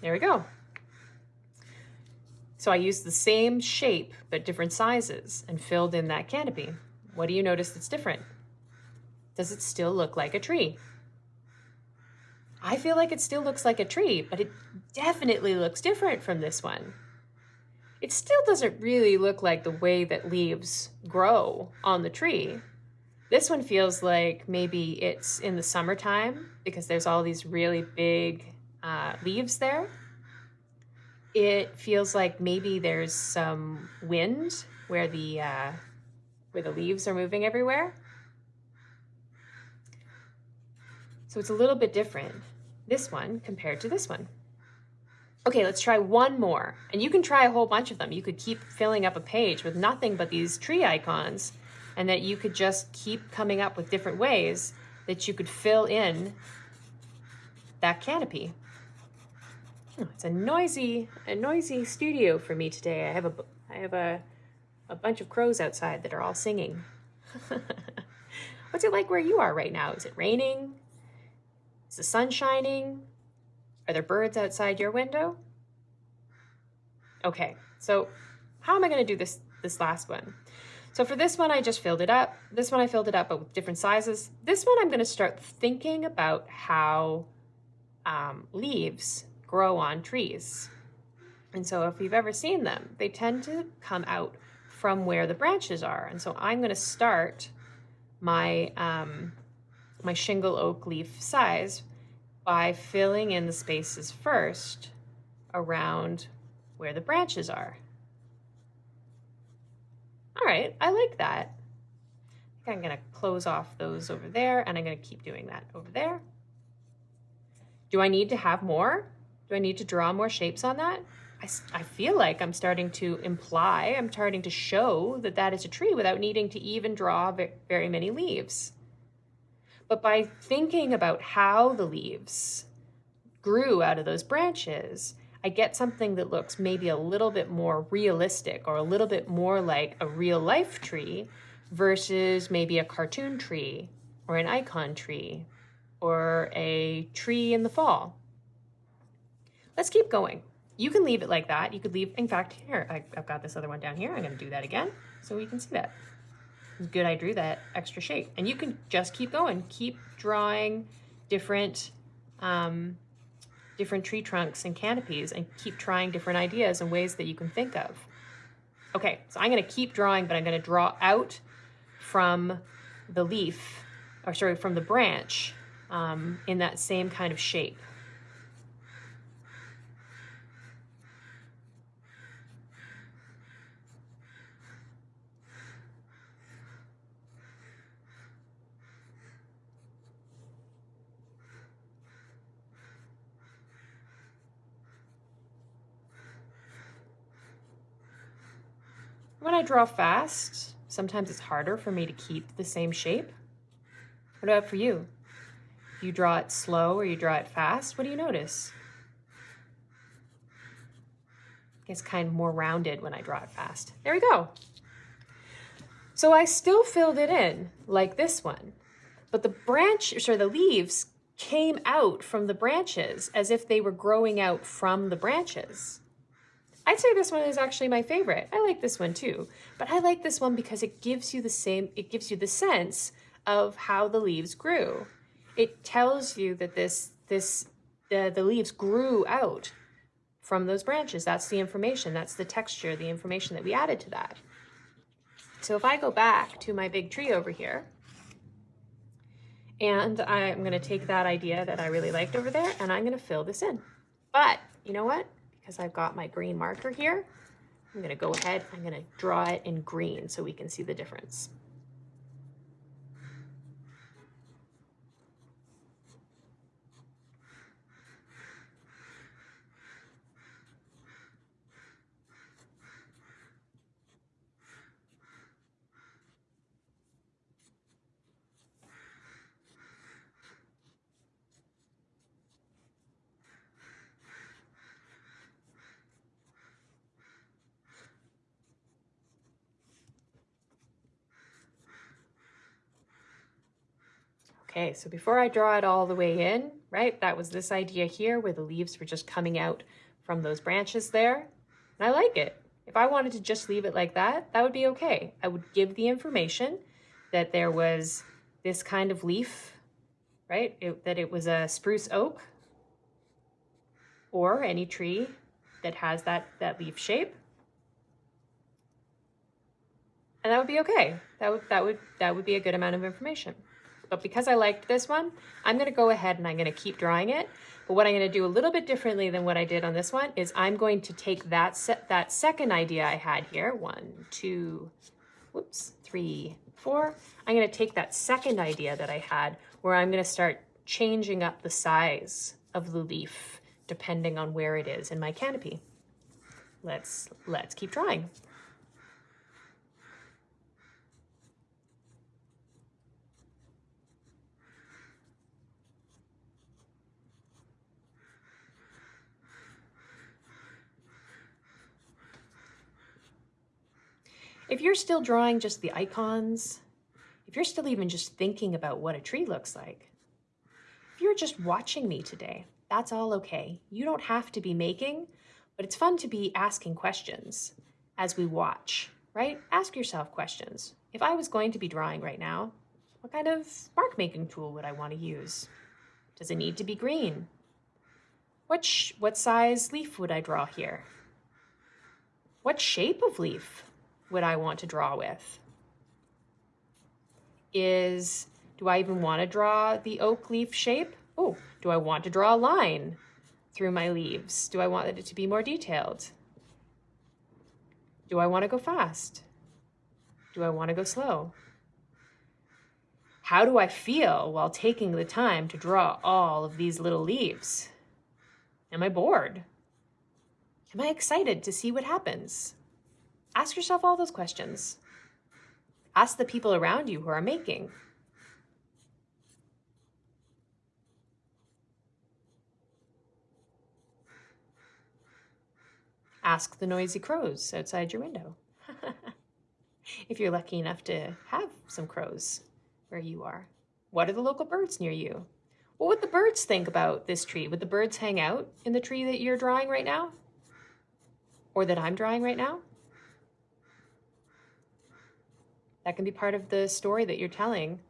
There we go. So I used the same shape, but different sizes and filled in that canopy. What do you notice that's different? Does it still look like a tree? I feel like it still looks like a tree, but it definitely looks different from this one. It still doesn't really look like the way that leaves grow on the tree. This one feels like maybe it's in the summertime because there's all these really big uh, leaves there. It feels like maybe there's some wind where the uh, where the leaves are moving everywhere. So it's a little bit different, this one compared to this one. Okay, let's try one more. And you can try a whole bunch of them. You could keep filling up a page with nothing but these tree icons and that you could just keep coming up with different ways that you could fill in that canopy. Oh, it's a noisy, a noisy studio for me today. I have a, I have a, a bunch of crows outside that are all singing. What's it like where you are right now? Is it raining? Is the sun shining? Are there birds outside your window? Okay, so how am I going to do this this last one? So for this one, I just filled it up. This one I filled it up, but with different sizes. This one I'm going to start thinking about how um, leaves grow on trees. And so if you've ever seen them, they tend to come out from where the branches are. And so I'm going to start my, um, my shingle oak leaf size by filling in the spaces first around where the branches are. All right, I like that. I am going to close off those over there and I'm going to keep doing that over there. Do I need to have more? Do I need to draw more shapes on that? I, I feel like I'm starting to imply, I'm starting to show that that is a tree without needing to even draw very many leaves. But by thinking about how the leaves grew out of those branches, I get something that looks maybe a little bit more realistic or a little bit more like a real life tree versus maybe a cartoon tree or an icon tree or a tree in the fall. Let's keep going. You can leave it like that. You could leave, in fact, here, I, have got this other one down here. I'm gonna do that again so we can see that. It's good I drew that extra shape. And you can just keep going. Keep drawing different, um, different tree trunks and canopies and keep trying different ideas and ways that you can think of. Okay, so I'm gonna keep drawing, but I'm gonna draw out from the leaf, or sorry, from the branch um, in that same kind of shape. When I draw fast, sometimes it's harder for me to keep the same shape. What about for you? You draw it slow or you draw it fast, what do you notice? It's kind of more rounded when I draw it fast. There we go. So I still filled it in like this one, but the branch, or the leaves came out from the branches as if they were growing out from the branches. I'd say this one is actually my favorite. I like this one too, but I like this one because it gives you the same, it gives you the sense of how the leaves grew. It tells you that this, this, the, the leaves grew out from those branches. That's the information, that's the texture, the information that we added to that. So if I go back to my big tree over here, and I'm gonna take that idea that I really liked over there and I'm gonna fill this in. But you know what? Because I've got my green marker here, I'm gonna go ahead, I'm gonna draw it in green so we can see the difference. Okay, so before I draw it all the way in, right, that was this idea here where the leaves were just coming out from those branches there. And I like it. If I wanted to just leave it like that, that would be okay. I would give the information that there was this kind of leaf, right, it, that it was a spruce oak or any tree that has that, that leaf shape. And that would be okay. That would, that would, that would be a good amount of information. But because I liked this one, I'm gonna go ahead and I'm gonna keep drawing it. But what I'm gonna do a little bit differently than what I did on this one is I'm going to take that, set, that second idea I had here, one, two, whoops, three, four. I'm gonna take that second idea that I had where I'm gonna start changing up the size of the leaf depending on where it is in my canopy. Let's, let's keep drawing. If you're still drawing just the icons, if you're still even just thinking about what a tree looks like, if you're just watching me today, that's all okay. You don't have to be making, but it's fun to be asking questions as we watch, right? Ask yourself questions. If I was going to be drawing right now, what kind of mark making tool would I want to use? Does it need to be green? What, what size leaf would I draw here? What shape of leaf would I want to draw with? Is, do I even want to draw the oak leaf shape? Oh, do I want to draw a line through my leaves? Do I want it to be more detailed? Do I want to go fast? Do I want to go slow? How do I feel while taking the time to draw all of these little leaves? Am I bored? Am I excited to see what happens? Ask yourself all those questions. Ask the people around you who are making. Ask the noisy crows outside your window. if you're lucky enough to have some crows where you are. What are the local birds near you? What would the birds think about this tree? Would the birds hang out in the tree that you're drawing right now? Or that I'm drawing right now? That can be part of the story that you're telling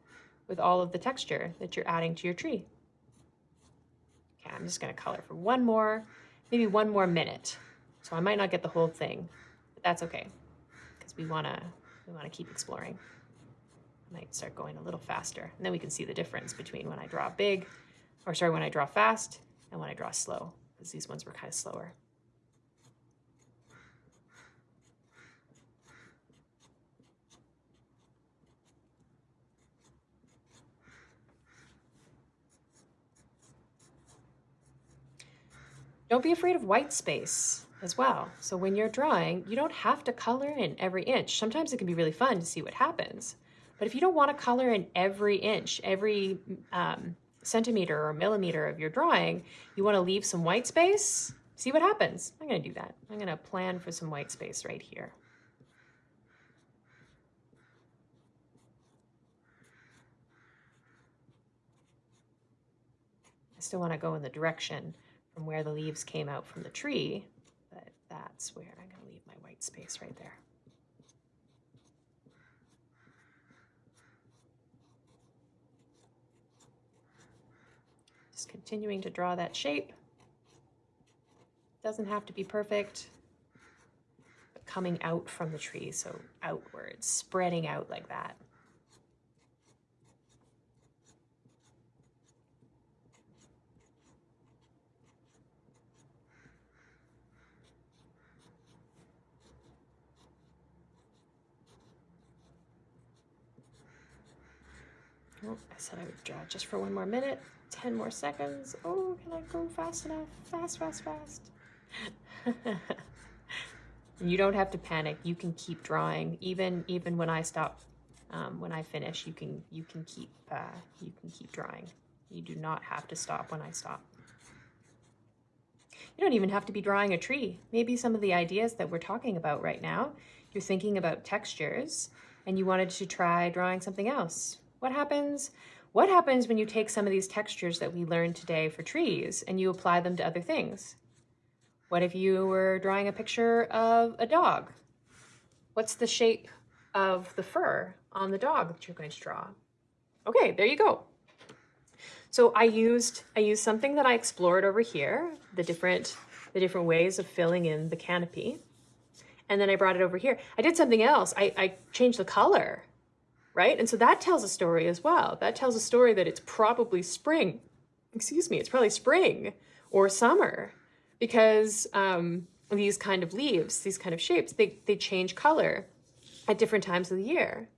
with all of the texture that you're adding to your tree. Okay, I'm just gonna color for one more, maybe one more minute. So I might not get the whole thing, but that's okay, because we wanna, we wanna keep exploring. I might start going a little faster, and then we can see the difference between when I draw big, or sorry, when I draw fast and when I draw slow, because these ones were kind of slower. Don't be afraid of white space. as well. So when you're drawing, you don't have to color in every inch. Sometimes it can be really fun to see what happens. But if you don't want to color in every inch, every um, centimeter or millimeter of your drawing, you want to leave some white space, see what happens. I'm going to do that. I'm going to plan for some white space right here. I still want to go in the direction from where the leaves came out from the tree, but that's where I'm going to leave my white space right there. Just continuing to draw that shape. Doesn't have to be perfect, coming out from the tree, so outwards, spreading out like that. I said I would draw just for one more minute. 10 more seconds. Oh, can I go fast enough? Fast, fast, fast. you don't have to panic. You can keep drawing. Even even when I stop, um, when I finish, you can you can keep uh, you can keep drawing. You do not have to stop when I stop. You don't even have to be drawing a tree. Maybe some of the ideas that we're talking about right now, you're thinking about textures and you wanted to try drawing something else. What happens? What happens when you take some of these textures that we learned today for trees and you apply them to other things? What if you were drawing a picture of a dog? What's the shape of the fur on the dog that you're going to draw? Okay, there you go. So I used I used something that I explored over here, the different the different ways of filling in the canopy. And then I brought it over here. I did something else. I, I changed the color right? And so that tells a story as well. That tells a story that it's probably spring. Excuse me, it's probably spring or summer because um, these kind of leaves, these kind of shapes, they, they change color at different times of the year.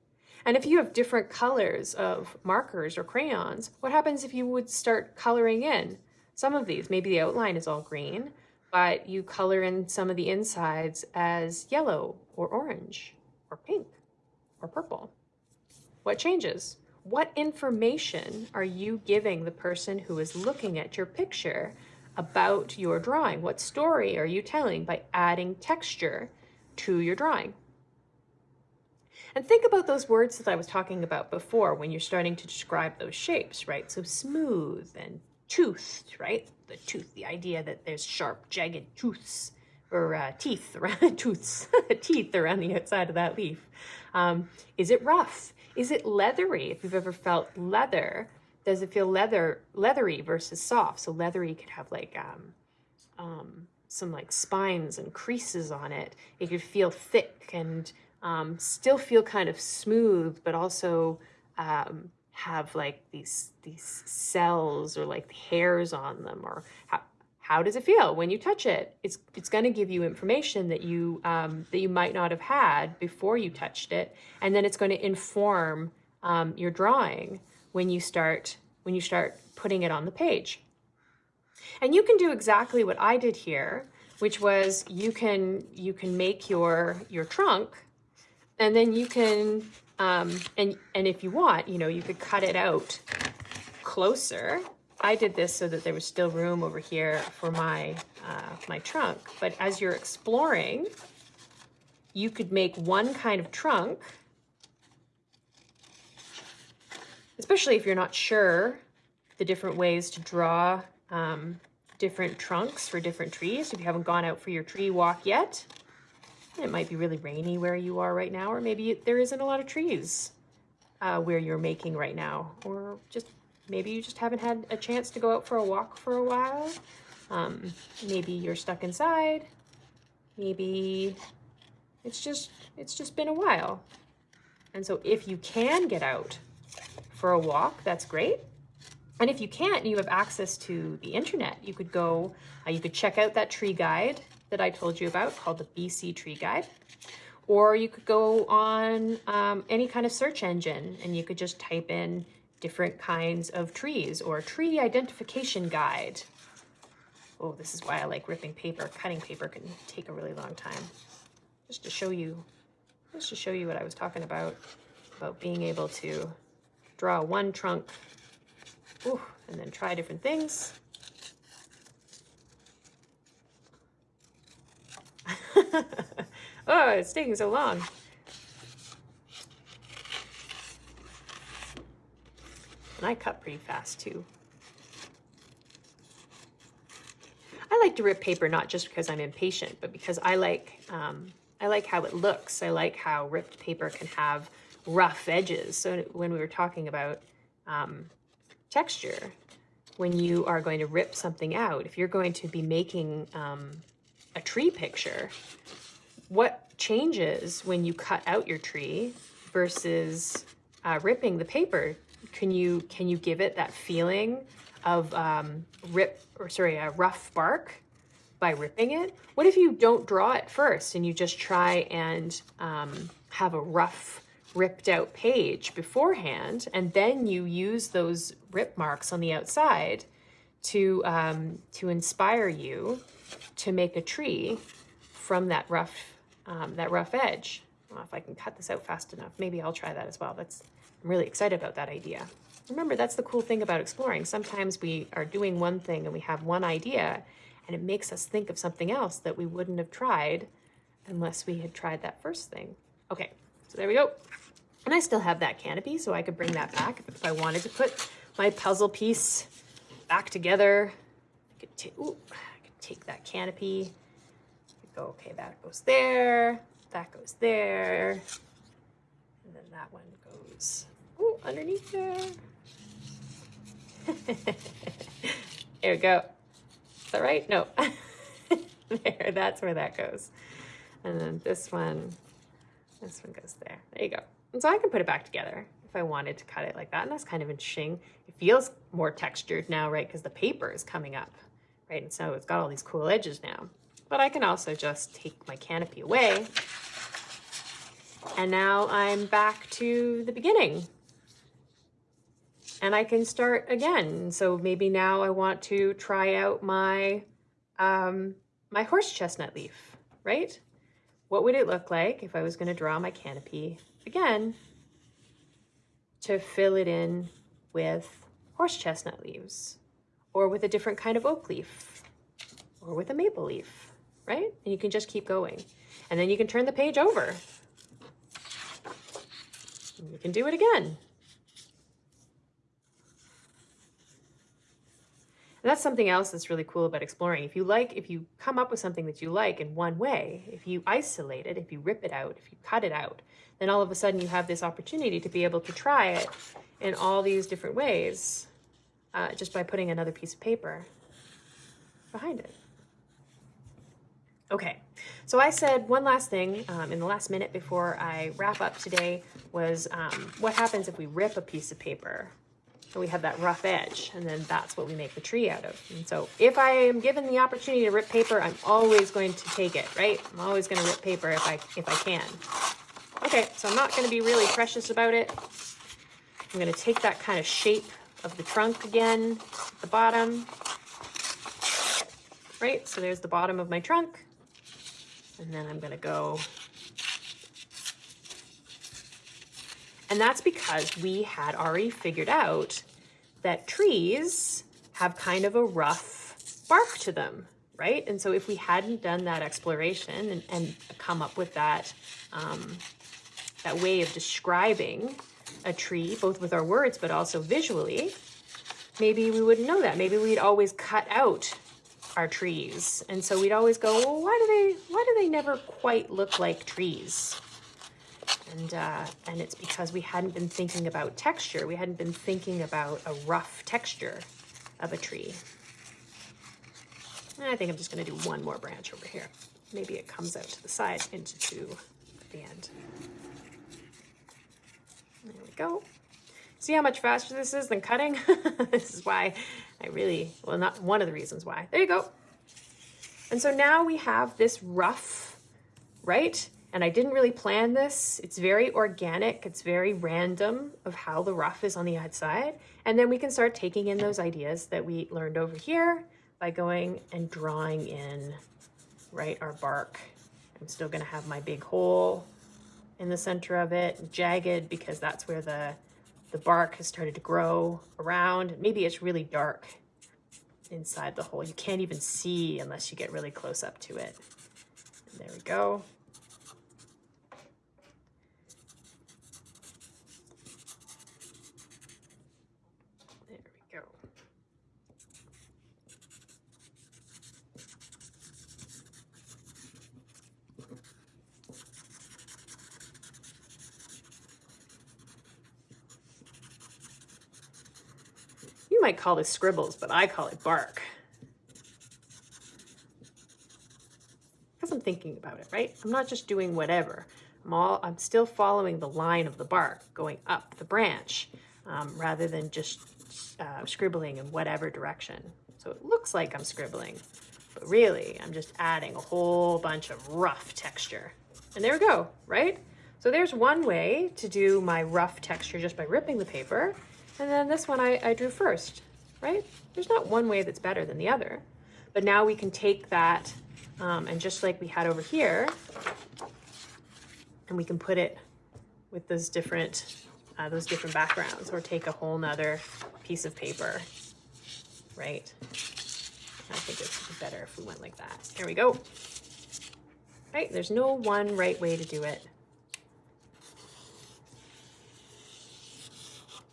And if you have different colors of markers or crayons, what happens if you would start coloring in some of these? Maybe the outline is all green, but you color in some of the insides as yellow or orange or pink or purple. What changes? What information are you giving the person who is looking at your picture about your drawing? What story are you telling by adding texture to your drawing? And think about those words that I was talking about before when you're starting to describe those shapes, right? So smooth and toothed, right? The tooth, the idea that there's sharp, jagged tooths or uh, teeth around tooths, teeth around the outside of that leaf. Um, is it rough? Is it leathery? If you've ever felt leather, does it feel leather leathery versus soft? So leathery could have like um, um, some like spines and creases on it. It could feel thick and um, still feel kind of smooth, but also um, have like these these cells or like hairs on them or how, how does it feel when you touch it? It's, it's going to give you information that you, um, that you might not have had before you touched it. And then it's going to inform um, your drawing when you start, when you start putting it on the page. And you can do exactly what I did here, which was you can, you can make your, your trunk and then you can, um, and, and if you want, you know, you could cut it out closer I did this so that there was still room over here for my, uh, my trunk. But as you're exploring, you could make one kind of trunk, especially if you're not sure the different ways to draw um, different trunks for different trees. If you haven't gone out for your tree walk yet, it might be really rainy where you are right now, or maybe there isn't a lot of trees uh, where you're making right now, or just maybe you just haven't had a chance to go out for a walk for a while. Um, maybe you're stuck inside. Maybe it's just, it's just been a while. And so if you can get out for a walk, that's great. And if you can't, you have access to the internet. You could go, uh, you could check out that tree guide that I told you about called the BC Tree Guide. Or you could go on um, any kind of search engine and you could just type in different kinds of trees or tree identification guide Oh, this is why I like ripping paper. Cutting paper can take a really long time. Just to show you, just to show you what I was talking about, about being able to draw one trunk ooh, and then try different things. oh, it's taking so long. And I cut pretty fast too. I like to rip paper not just because I'm impatient, but because I like um, I like how it looks. I like how ripped paper can have rough edges. So when we were talking about um, texture, when you are going to rip something out, if you're going to be making um, a tree picture, what changes when you cut out your tree versus uh, ripping the paper? Can you can you give it that feeling of um, rip or sorry, a rough bark by ripping it? What if you don't draw it first and you just try and um, have a rough ripped out page beforehand and then you use those rip marks on the outside to um, to inspire you to make a tree from that rough um, that rough edge. if I can cut this out fast enough. Maybe I'll try that as well. That's I'm really excited about that idea. Remember, that's the cool thing about exploring. Sometimes we are doing one thing and we have one idea and it makes us think of something else that we wouldn't have tried unless we had tried that first thing. Okay, so there we go. And I still have that canopy, so I could bring that back if I wanted to put my puzzle piece back together. I could, ooh, I could take that canopy, go, okay, that goes there, that goes there, and then that one goes ooh, underneath there. there we go. Is that right? No. there, that's where that goes. And then this one, this one goes there. There you go. And so I can put it back together if I wanted to cut it like that. And that's kind of interesting. It feels more textured now, right? Because the paper is coming up, right? And so it's got all these cool edges now. But I can also just take my canopy away. And now I'm back to the beginning. And I can start again. So maybe now I want to try out my, um, my horse chestnut leaf, right? What would it look like if I was going to draw my canopy again to fill it in with horse chestnut leaves or with a different kind of oak leaf or with a maple leaf, right? And you can just keep going. And then you can turn the page over. And you can do it again. That's something else that's really cool about exploring. If you like, if you come up with something that you like in one way, if you isolate it, if you rip it out, if you cut it out, then all of a sudden you have this opportunity to be able to try it in all these different ways uh, just by putting another piece of paper behind it. Okay, so I said one last thing um, in the last minute before I wrap up today was um, what happens if we rip a piece of paper we have that rough edge and then that's what we make the tree out of. And so if I am given the opportunity to rip paper, I'm always going to take it, right? I'm always going to rip paper if I, if I can. Okay, so I'm not going to be really precious about it. I'm going to take that kind of shape of the trunk again at the bottom. Right, so there's the bottom of my trunk. And then I'm going to go And that's because we had already figured out that trees have kind of a rough bark to them, right? And so if we hadn't done that exploration and, and come up with that, um, that way of describing a tree, both with our words, but also visually, maybe we wouldn't know that. Maybe we'd always cut out our trees. And so we'd always go, well, why do they, why do they never quite look like trees? And, uh, and it's because we hadn't been thinking about texture. We hadn't been thinking about a rough texture of a tree. And I think I'm just gonna do one more branch over here. Maybe it comes out to the side into two at the end. There we go. See how much faster this is than cutting? this is why I really, well, not one of the reasons why. There you go. And so now we have this rough, right? And I didn't really plan this. It's very organic. It's very random of how the rough is on the outside. And then we can start taking in those ideas that we learned over here by going and drawing in, right, our bark. I'm still gonna have my big hole in the center of it, jagged because that's where the, the bark has started to grow around. Maybe it's really dark inside the hole. You can't even see unless you get really close up to it. And there we go. There we go. You might call this scribbles, but I call it bark. Because I'm thinking about it, right? I'm not just doing whatever. I'm, all, I'm still following the line of the bark going up the branch um, rather than just uh, scribbling in whatever direction. So it looks like I'm scribbling, but really I'm just adding a whole bunch of rough texture. And there we go, right? So there's one way to do my rough texture just by ripping the paper. And then this one I, I drew first, right? There's not one way that's better than the other. But now we can take that um, and just like we had over here, and we can put it with those different, uh, those different backgrounds or take a whole nother piece of paper, right? I think it's better if we went like that. Here we go. Right, there's no one right way to do it.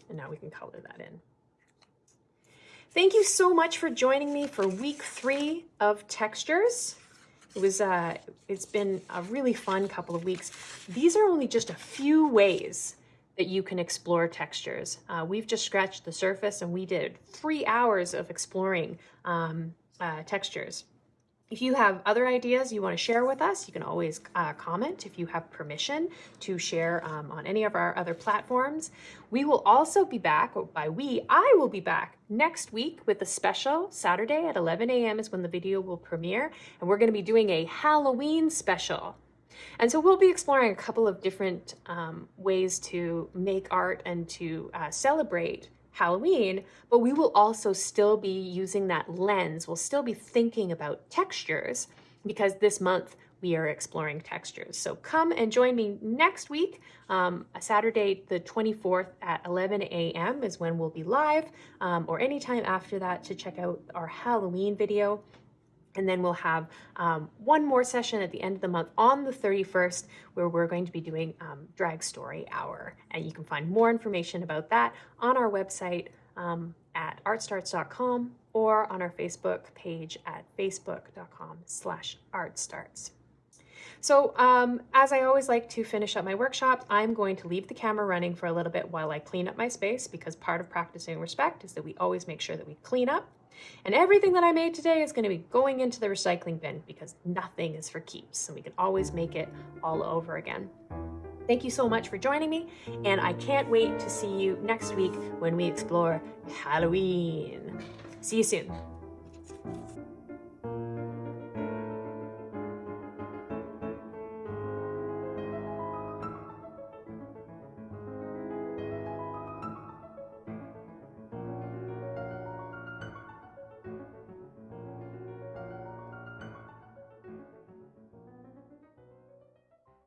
And now we can color that in. Thank you so much for joining me for week three of textures. It was, uh, it's been a really fun couple of weeks. These are only just a few ways that you can explore textures. Uh, we've just scratched the surface and we did three hours of exploring um, uh, textures. If you have other ideas you want to share with us, you can always uh, comment if you have permission to share um, on any of our other platforms. We will also be back, by we, I will be back next week with a special. Saturday at 11 a.m. is when the video will premiere, and we're going to be doing a Halloween special. And so we'll be exploring a couple of different um, ways to make art and to uh, celebrate Halloween, but we will also still be using that lens. We'll still be thinking about textures because this month we are exploring textures. So come and join me next week. Um, Saturday, the 24th at 11 a.m. is when we'll be live, um, or anytime after that to check out our Halloween video. And then we'll have um, one more session at the end of the month on the 31st where we're going to be doing um, Drag Story Hour. And you can find more information about that on our website um, at artstarts.com or on our Facebook page at facebook.com slash artstarts. So um, as I always like to finish up my workshops, I'm going to leave the camera running for a little bit while I clean up my space because part of practicing respect is that we always make sure that we clean up and everything that I made today is going to be going into the recycling bin because nothing is for keeps and we can always make it all over again. Thank you so much for joining me, and I can't wait to see you next week when we explore Halloween. See you soon.